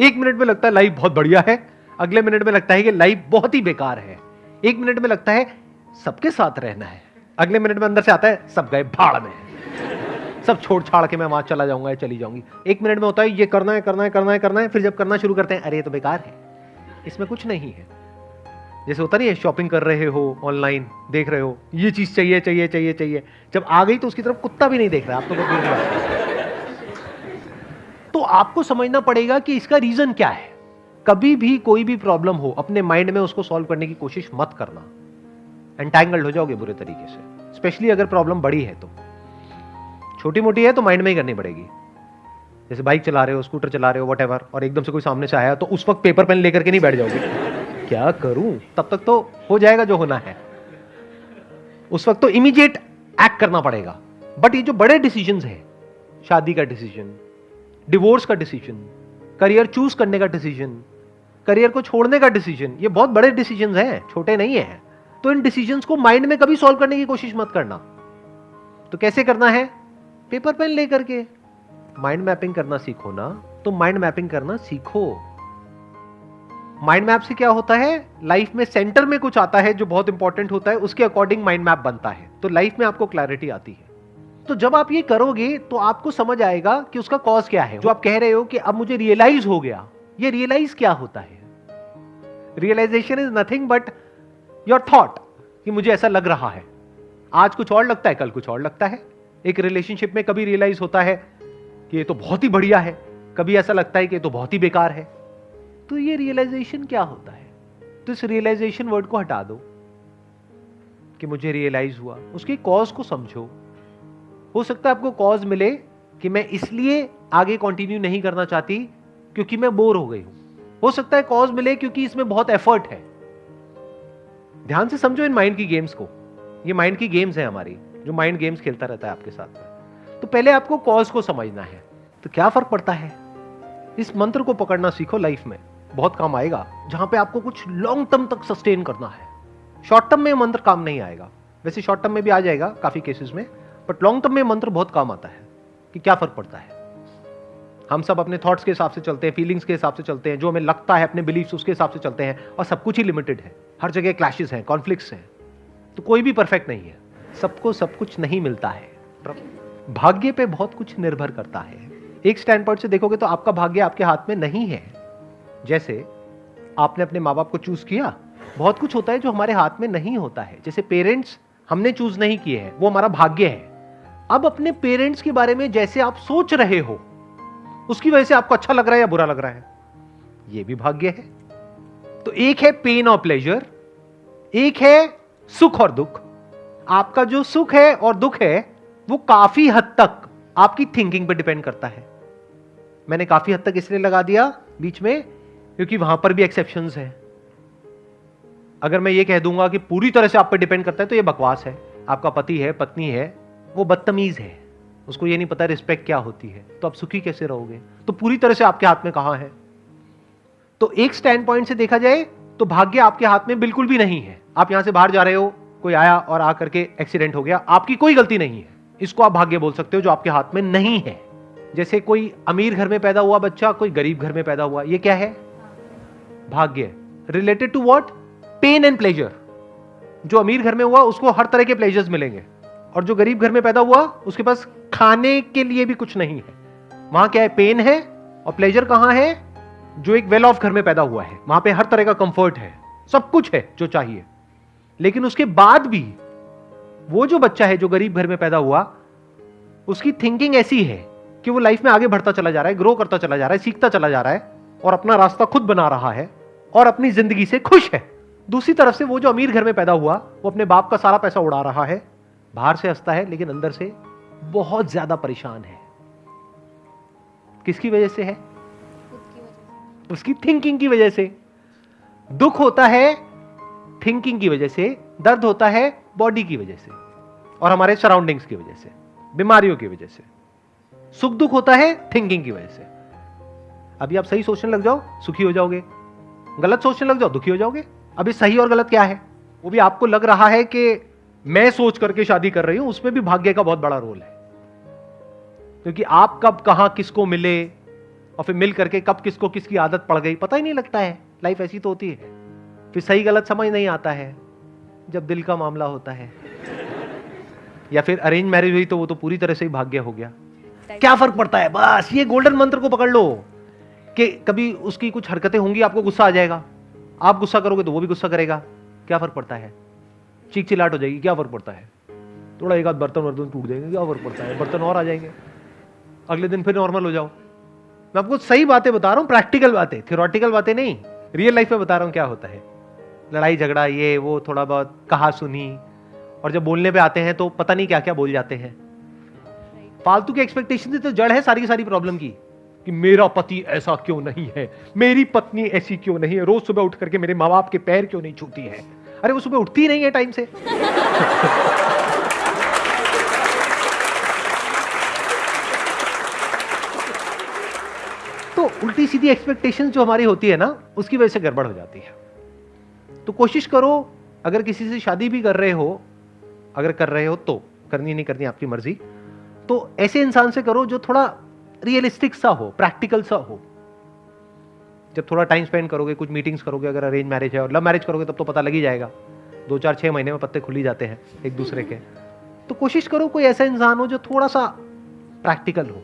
एक मिनट में लगता है लाइफ बहुत बढ़िया है, अगले मिनट में लगता है कि लाइफ बहुत ही बेकार है। एक मिनट में लगता है सबके साथ रहना है, अगले मिनट में अंदर से आता है सब गए भाड़ में। सब छोड़ छाड़ के मैं वहाँ चला जाऊँगा या चली जाऊँगी। एक मिनट में होता है ये करना है करना है करना है करना है, फिर जब करना शुरू करते हैं, अरे ये तो बेकार है। इसमें कुछ नहीं है। जैसे होता नहीं है शॉपिंग कर रहे हो ऑनलाइन देख रहे हो, ये चीज़ चाहिए चाहिए चाहिए चाहिए। जब आ गई तो उसकी तरफ़ कुत्ता भी नहीं देख रहा, आप तो तो आपको समझना पड़ेगा कि इसका रीजन क्या है। कभी भी कोई भी प्रॉब्लम हो, अपने माइंड में उसको सॉल्व करने की कोशिश मत करना। एंटैंगल्ड हो जाओगे बुरे तरीके से। स्पेशली अगर प्रॉब्लम बड़ी है तो। छोटी मोटी है तो माइंड में ही करनी पड़ेगी। जैसे बाइक चला रहे हो स्कूटर चला रहे हो वट और एकदम से कोई सामने से आया तो उस वक्त पेपर पेन लेकर के नहीं बैठ जाओगे। क्या करूँ? तब तक तो हो जाएगा जो होना है। उस वक्त तो इमीडिएट एक्ट करना पड़ेगा। बट ये जो बड़े डिसीज़न है, शादी का डिसीज़न डिवोर्स का डिसीज़न, करियर चूज़ करने का डिसीज़न, करियर को छोड़ने का डिसीज़न, ये बहुत बड़े डिसीज़न हैं, छोटे नहीं है। तो इन डिसीज़न को माइंड में कभी सॉल्व करने की कोशिश मत करना। तो कैसे करना है? पेपर पेन लेकर के। माइंड मैपिंग करना सीखो ना तो माइंड मैपिंग करना सीखो। माइंड मैप से क्या होता है? लाइफ में सेंटर में कुछ आता है जो बहुत इंपॉर्टेंट होता है, उसके अकॉर्डिंग माइंड मैप बनता है। तो लाइफ में आपको क्लैरिटी आती है। तो जब आप ये करोगे तो आपको समझ आएगा कि उसका कॉज क्या है। जो आप कह रहे हो कि अब मुझे रियलाइज़ हो गया, ये रियलाइज़ क्या होता है? Realisation is nothing but your thought कि मुझे ऐसा लग रहा है। आज कुछ और लगता है, कल कुछ और लगता है। एक रिलेशनशिप में कभी रियलाइज़ होता है कि ये तो बहुत ही बढ़िया है, कभी ऐसा लगता है कि ये तो बहुत ही बेकार है। तो ये रियलाइजेशन क्या होता है? तो इस रियलाइजेशन वर्ड को हटा दो कि मुझे रियलाइज़ हुआ। उसके कॉज को समझो। हो सकता है आपको कॉज मिले कि मैं इसलिए आगे कंटिन्यू नहीं करना चाहती क्योंकि मैं बोर हो गई हूँ। हो सकता है कॉज मिले क्योंकि इसमें बहुत एफर्ट है। ध्यान से समझो इन माइंड की गेम्स को। ये माइंड की गेम्स है हमारी, जो माइंड गेम्स खेलता रहता है आपके साथ में। तो पहले आपको कॉज को समझना है। तो क्या फ़र्क पड़ता है? इस मंत्र को पकड़ना सीखो लाइफ में। बहुत काम आएगा, जहाँ पे आपको कुछ लॉन्ग टर्म तक सस्टेन करना है। शॉर्ट टर्म में मंत्र काम नहीं आएगा। वैसे शॉर्ट टर्म में भी आ जाएगा काफ़ी केसेस में। बट लॉन्ग टर्म में मंत्र बहुत काम आता है कि क्या फ़र्क पड़ता है? हम सब अपने थॉट्स के हिसाब से चलते हैं फीलिंग्स के हिसाब से चलते हैं, जो हमें लगता है, अपने बिलीफ्स उसके हिसाब से चलते हैं, और सब कुछ ही लिमिटेड है। हर जगह क्लैशेस हैं कॉन्फ्लिक्ट्स हैं। तो कोई भी परफेक्ट नहीं है। सबको सब कुछ नहीं मिलता है। भाग्य पे बहुत कुछ निर्भर करता है। एक स्टैंड पॉइंट से देखोगे तो आपका भाग्य आपके हाथ में नहीं है। जैसे आपने अपने माँ बाप को चूज़ किया, बहुत कुछ होता है जो हमारे हाथ में नहीं होता है। जैसे पेरेंट्स हमने चूज़ नहीं किए हैं, वो हमारा भाग्य है। अब अपने पेरेंट्स के बारे में जैसे आप सोच रहे हो, उसकी वजह से आपको अच्छा लग रहा है या बुरा लग रहा है? यह भी भाग्य है। तो एक है पेन और प्लेजर एक है सुख और दुख। आपका जो सुख है और दुख है, वो काफ़ी हद तक आपकी थिंकिंग पे डिपेंड करता है। मैंने काफ़ी हद तक इसलिए लगा दिया बीच में, क्योंकि वहाँ पर भी एक्सेप्शन है। अगर मैं ये कह दूँगा कि पूरी तरह से आप पर डिपेंड करता है तो ये बकवास है। आपका पति है, पत्नी है वो बदतमीज है। उसको ये नहीं पता रिस्पेक्ट क्या होती है। तो आप सुखी कैसे रहोगे? तो पूरी तरह से आपके हाथ में कहाँ है? तो एक स्टैंड पॉइंट से देखा जाए तो भाग्य आपके हाथ में बिल्कुल भी नहीं है। आप यहाँ से बाहर जा रहे हो, कोई आया और आकर के एक्सीडेंट हो गया, आपकी कोई गलती नहीं है। इसको आप भाग्य बोल सकते हो जो आपके हाथ में नहीं है। जैसे कोई अमीर घर में पैदा हुआ बच्चा, कोई गरीब घर में पैदा हुआ, ये क्या है? भाग्य। Related to what pain and pleasure जो अमीर घर में हुआ, उसको हर तरह के प्लेजर्स मिलेंगे। और जो गरीब घर में पैदा हुआ, उसके पास खाने के लिए भी कुछ नहीं है। वहाँ क्या है? पेन है? और प्लेजर कहाँ है? जो एक वेल ऑफ़ घर में पैदा हुआ है। वहाँ पे हर तरह का कंफर्ट है। सब कुछ है जो चाहिए। लेकिन उसके बाद भी वो जो बच्चा है, जो गरीब घर में पैदा हुआ, उसकी थिंकिंग ऐसी है कि वो लाइफ में आगे बढ़ता चला जा रहा है ग्रो करता चला जा रहा है, सीखता चला जा रहा है और अपना रास्ता खुद बना रहा है और अपनी ज़िंदगी से खुश है। दूसरी तरफ़ से वो जो अमीर घर में पैदा हुआ, वो अपने बाप का सारा पैसा उड़ा रहा है। बाहर से हंसता है, लेकिन अंदर से बहुत ज़्यादा परेशान है। किसकी वजह से है? उसकी थिंकिंग की वजह से। दुख होता है थिंकिंग की वजह से। दर्द होता है बॉडी की वजह से। और हमारे सराउंडिंग्स की वजह से, बीमारियों की वजह से। सुख दुख होता है थिंकिंग की वजह से। अभी आप सही सोचने लग जाओ, सुखी हो जाओगे। गलत सोचने लग जाओ, दुखी हो जाओगे। अभी सही और गलत क्या है? वो भी आपको लग रहा है कि मैं सोच करके शादी कर रही हूँ, उसमें भी भाग्य का बहुत बड़ा रोल है। क्योंकि आप कब कहाँ किसको मिले और फिर मिल करके कब किसको किसकी आदत पड़ गई, पता ही नहीं लगता है। लाइफ ऐसी तो होती है। फिर सही गलत समझ नहीं आता है, जब दिल का मामला होता है। या फिर अरेंज मैरिज हुई तो वो तो पूरी तरह से ही भाग्य हो गया। क्या फ़र्क पड़ता है? बस, ये गोल्डन मंत्र को पकड़ लो कि कभी उसकी कुछ हरकतें होंगी, आपको गुस्सा आ जाएगा। आप गुस्सा करोगे तो वो भी गुस्सा करेगा। क्या फ़र्क पड़ता है? चीख चिलाट हो जाएगी, क्या फ़र्क पड़ता है? थोड़ा एक आध बर्तन वर्तन टूट जाएँगे, क्या फ़र्क पड़ता है? बर्तन और आ जाएँगे। अगले दिन फिर नॉर्मल हो जाओ। मैं आपको सही बातें बता रहा हूँ प्रैक्टिकल बातें थियोरटिकल बातें नहीं रियल लाइफ में बता रहा हूँ क्या होता है। लड़ाई झगड़ा, ये, वो, थोड़ा बहुत कहा सुनी, और जब बोलने पे आते हैं तो पता नहीं क्या क्या बोल जाते हैं। फालतू की एक्सपेक्टेशन तो जड़ है सारी की सारी प्रॉब्लम की, कि मेरा पति ऐसा क्यों नहीं है? मेरी पत्नी ऐसी क्यों नहीं है? रोज सुबह उठ करके मेरे माँ बाप के पैर क्यों नहीं छूती है? अरे, वो सुबह उठती नहीं है टाइम से। तो उल्टी सीधी एक्सपेक्टेशन जो हमारी होती है ना, उसकी वजह से गड़बड़ हो जाती है। तो कोशिश करो, अगर किसी से शादी भी कर रहे हो, अगर कर रहे हो तो करनी नहीं करनी, आपकी मर्ज़ी। तो ऐसे इंसान से करो जो थोड़ा रियलिस्टिक सा हो प्रैक्टिकल सा हो। जब थोड़ा टाइम स्पेंड करोगे, कुछ मीटिंग्स करोगे, अगर अरेंज मैरिज है और लव मैरिज करोगे, तब तो पता लग ही जाएगा। दो चार छः महीने में पत्ते खुल ही जाते हैं एक दूसरे के। तो कोशिश करो कोई ऐसा इंसान हो जो थोड़ा सा प्रैक्टिकल हो।